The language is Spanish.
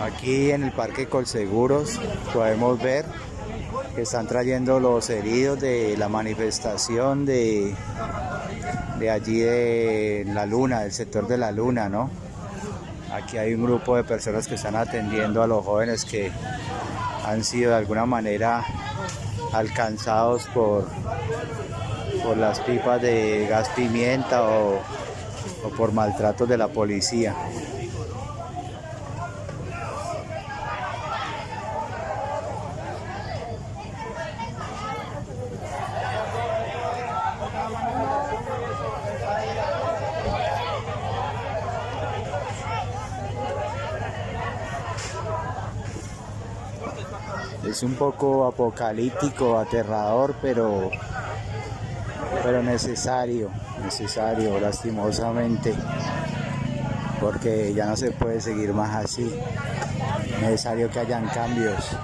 Aquí en el Parque Colseguros podemos ver que están trayendo los heridos de la manifestación de, de allí de la luna, del sector de la luna, ¿no? Aquí hay un grupo de personas que están atendiendo a los jóvenes que han sido de alguna manera alcanzados por, por las pipas de gas pimienta o, o por maltratos de la policía. Es un poco apocalíptico, aterrador, pero, pero necesario, necesario, lastimosamente, porque ya no se puede seguir más así. Necesario que hayan cambios.